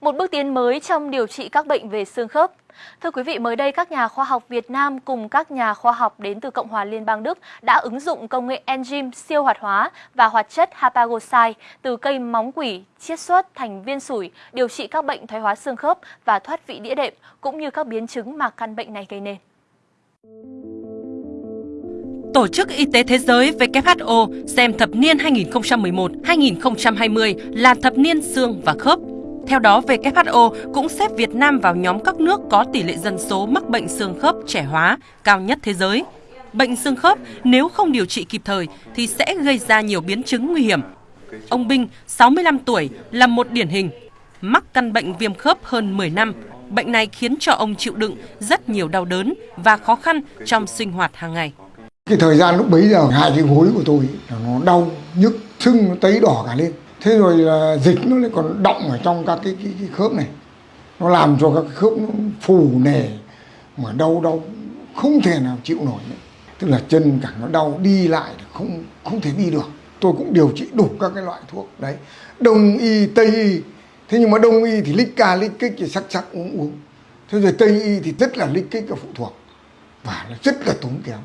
một bước tiến mới trong điều trị các bệnh về xương khớp. Thưa quý vị, mới đây các nhà khoa học Việt Nam cùng các nhà khoa học đến từ Cộng hòa Liên bang Đức đã ứng dụng công nghệ enzyme siêu hoạt hóa và hoạt chất hapagosai từ cây móng quỷ chiết xuất thành viên sủi điều trị các bệnh thoái hóa xương khớp và thoát vị đĩa đệm cũng như các biến chứng mà căn bệnh này gây nên. Tổ chức Y tế Thế giới WHO xem thập niên 2011-2020 là thập niên xương và khớp. Theo đó, WHO cũng xếp Việt Nam vào nhóm các nước có tỷ lệ dân số mắc bệnh xương khớp trẻ hóa cao nhất thế giới. Bệnh xương khớp nếu không điều trị kịp thời thì sẽ gây ra nhiều biến chứng nguy hiểm. Ông Binh, 65 tuổi, là một điển hình. Mắc căn bệnh viêm khớp hơn 10 năm, bệnh này khiến cho ông chịu đựng rất nhiều đau đớn và khó khăn trong sinh hoạt hàng ngày. Cái thời gian lúc bấy giờ hai cái gối của tôi nó đau, nhức, sưng nó tấy đỏ cả lên. Thế rồi là dịch nó lại còn động ở trong các cái, cái, cái khớp này. Nó làm cho các cái khớp nó phù nề mà đau đau không thể nào chịu nổi nữa. Tức là chân cả nó đau đi lại không không thể đi được. Tôi cũng điều trị đủ các cái loại thuốc đấy. Đông y, tây y. Thế nhưng mà đông y thì lích ca lích kích thì sắc sắc uống uống. Thế rồi tây y thì rất là lích kích và phụ thuộc. Và nó rất là tốn kém.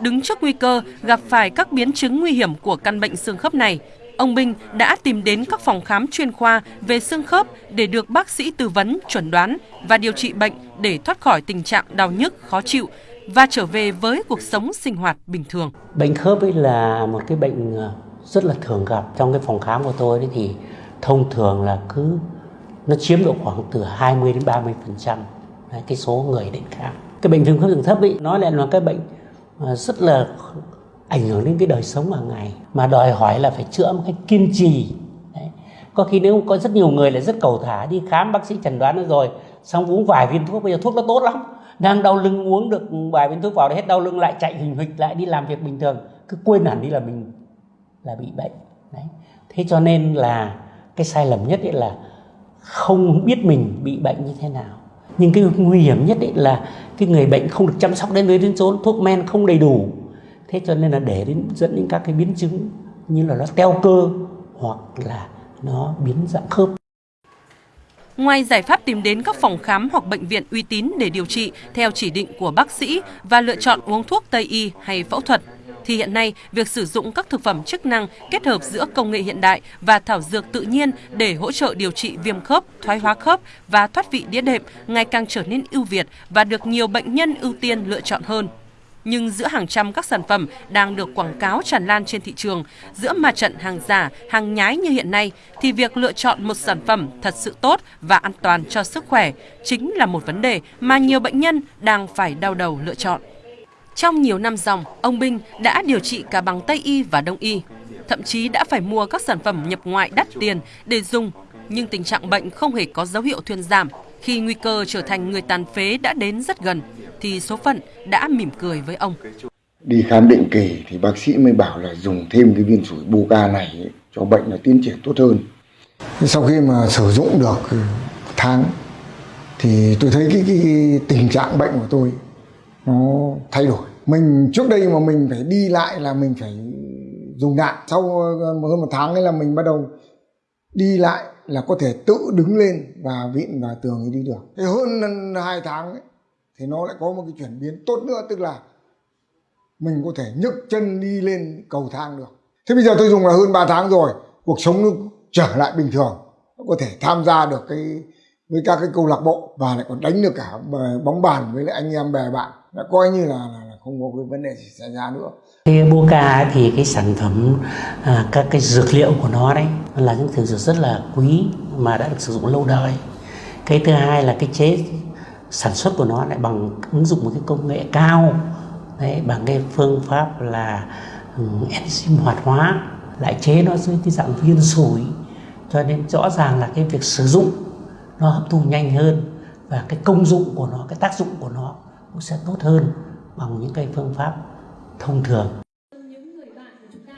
Đứng trước nguy cơ gặp phải các biến chứng nguy hiểm của căn bệnh xương khớp này, ông Minh đã tìm đến các phòng khám chuyên khoa về xương khớp để được bác sĩ tư vấn, chuẩn đoán và điều trị bệnh để thoát khỏi tình trạng đau nhức, khó chịu và trở về với cuộc sống sinh hoạt bình thường. Bệnh khớp ấy là một cái bệnh ờ, rất là thường gặp trong cái phòng khám của tôi đấy thì thông thường là cứ nó chiếm độ khoảng từ 20 đến 30 phần trăm cái số người đến khám. Cái bệnh viêm khớp đường thấp ấy nói lại là cái bệnh ờ, rất là ảnh hưởng đến cái đời sống hàng ngày. Mà đòi hỏi là phải chữa một cách kiên trì. Đấy. có khi nếu có rất nhiều người là rất cầu thả, đi khám bác sĩ chẩn đoán nó rồi, xong uống vài viên thuốc, bây giờ thuốc nó tốt lắm. Đang đau lưng uống được vài viên thuốc vào hết đau lưng lại, chạy hình hịch lại, đi làm việc bình thường. Cứ quên hẳn đi là mình là bị bệnh. Đấy. Thế cho nên là cái sai lầm nhất ấy là không biết mình bị bệnh như thế nào. Nhưng cái nguy hiểm nhất ấy là cái người bệnh không được chăm sóc đến nơi đến chốn, thuốc men không đầy đủ thế cho nên là để đến dẫn đến các cái biến chứng như là nó teo cơ hoặc là nó biến dạng khớp. Ngoài giải pháp tìm đến các phòng khám hoặc bệnh viện uy tín để điều trị theo chỉ định của bác sĩ và lựa chọn uống thuốc Tây y hay phẫu thuật, thì hiện nay việc sử dụng các thực phẩm chức năng kết hợp giữa công nghệ hiện đại và thảo dược tự nhiên để hỗ trợ điều trị viêm khớp, thoái hóa khớp và thoát vị đĩa đệm ngày càng trở nên ưu việt và được nhiều bệnh nhân ưu tiên lựa chọn hơn nhưng giữa hàng trăm các sản phẩm đang được quảng cáo tràn lan trên thị trường, giữa mặt trận hàng giả, hàng nhái như hiện nay, thì việc lựa chọn một sản phẩm thật sự tốt và an toàn cho sức khỏe chính là một vấn đề mà nhiều bệnh nhân đang phải đau đầu lựa chọn. Trong nhiều năm dòng, ông Binh đã điều trị cả bằng Tây y và Đông y, thậm chí đã phải mua các sản phẩm nhập ngoại đắt tiền để dùng, nhưng tình trạng bệnh không hề có dấu hiệu thuyên giảm. Khi nguy cơ trở thành người tàn phế đã đến rất gần, thì số phận đã mỉm cười với ông. Đi khám định kỳ thì bác sĩ mới bảo là dùng thêm cái viên sủi buca này cho bệnh là tiến triển tốt hơn. Sau khi mà sử dụng được tháng thì tôi thấy cái, cái, cái tình trạng bệnh của tôi nó thay đổi. Mình trước đây mà mình phải đi lại là mình phải dùng đạn. Sau hơn một tháng ấy là mình bắt đầu đi lại là có thể tự đứng lên và vịn vào tường đi được. Thì hơn hai tháng ấy, thì nó lại có một cái chuyển biến tốt nữa tức là mình có thể nhấc chân đi lên cầu thang được. Thế bây giờ tôi dùng là hơn 3 tháng rồi cuộc sống nó trở lại bình thường. Nó có thể tham gia được cái với các cái câu lạc bộ và lại còn đánh được cả bóng bàn với lại anh em bè bạn. Đã coi như là, là không có cái vấn đề gì xảy ra nữa. Cái Boca thì cái sản phẩm à, các cái dược liệu của nó đấy là những thứ dược rất là quý mà đã được sử dụng lâu đời. Cái thứ hai là cái chế sản xuất của nó lại bằng ứng dụng một cái công nghệ cao. Đấy, bằng cái phương pháp là um, enzyme hoạt hóa lại chế nó dưới cái dạng viên sủi. Cho nên rõ ràng là cái việc sử dụng nó hấp thu nhanh hơn và cái công dụng của nó cái tác dụng của nó cũng sẽ tốt hơn bằng những cái phương pháp thông thường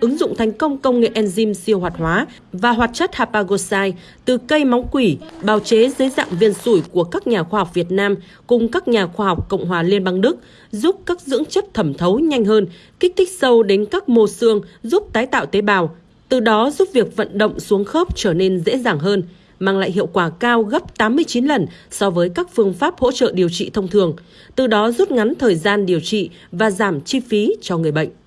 ứng dụng thành công công nghệ enzyme siêu hoạt hóa và hoạt chất hapagosai từ cây móng quỷ bào chế dưới dạng viên sủi của các nhà khoa học Việt Nam cùng các nhà khoa học Cộng hòa Liên bang Đức giúp các dưỡng chất thẩm thấu nhanh hơn, kích thích sâu đến các mô xương, giúp tái tạo tế bào, từ đó giúp việc vận động xuống khớp trở nên dễ dàng hơn mang lại hiệu quả cao gấp 89 lần so với các phương pháp hỗ trợ điều trị thông thường, từ đó rút ngắn thời gian điều trị và giảm chi phí cho người bệnh.